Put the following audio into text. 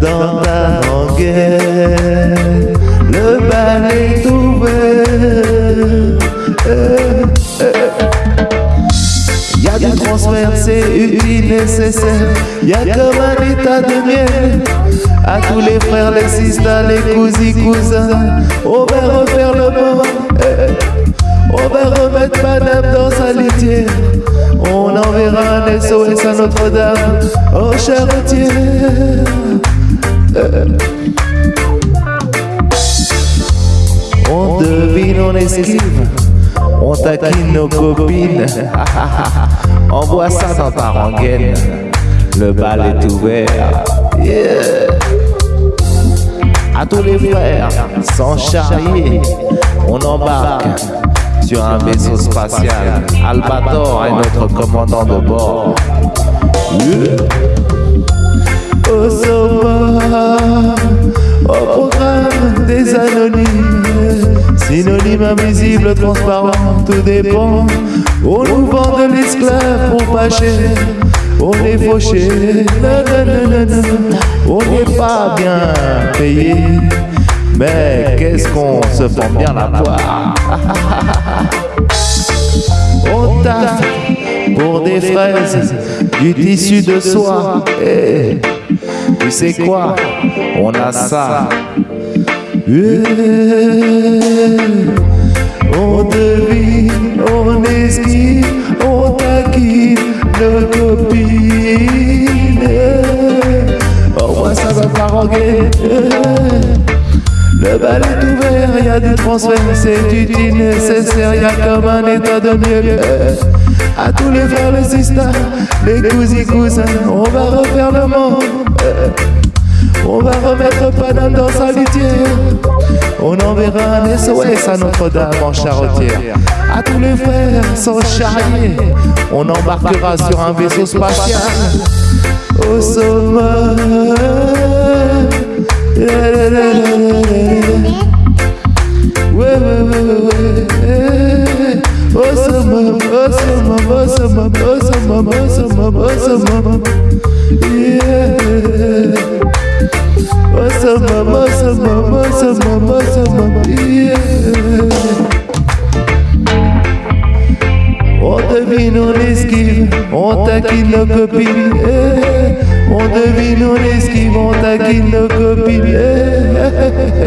dans ta languette. Le bal est ouvert. Eh. Y a du transfert, c'est utile, nécessaire. Y a comme un état de miel. À tous les frères, les sisters, les cousins, cousins. On va refaire le eh. On va remettre madame dans sa litière. On enverra un SOS à Notre-Dame. Oh, charretière. On devine, on esquive. On taquine nos copines. Envoie ça dans ta rengaine. Le bal est ouvert. À tous les frères, sans charrier, on embarque sur un vaisseau spatial. Albator est notre commandant de bord. Au sommet, au programme des anonymes, synonyme invisible, transparent, tout dépend. On nous vend de l'esclave pour pas cher, on est fauché, on n'est pas bien payé. Mais qu'est-ce qu'on se prend bien la poire On taffe pour des fraises, du tissu de soie. Eh, tu sais quoi? On a ça. On devine, on esquive, on taquine nos copines. Au moins ça va pas roguer. Le bal est ouvert, y a du transfert, c'est utile, nécessaire, y a comme un état de miel. Eh, À tous les frères, les sisters, les cousins, cousins, on va refaire le monde. On va remettre Paname dans sa litière. On enverra un SOS à Notre-Dame en charretière. À tous les frères, sans charrier, on embarquera sur un vaisseau spatial. Au sommet. Au summum, au summum, Yeah. On devine, on esquive, on taquine nos copines. eh. On devine, on esquive, on taquine nos copines. eh.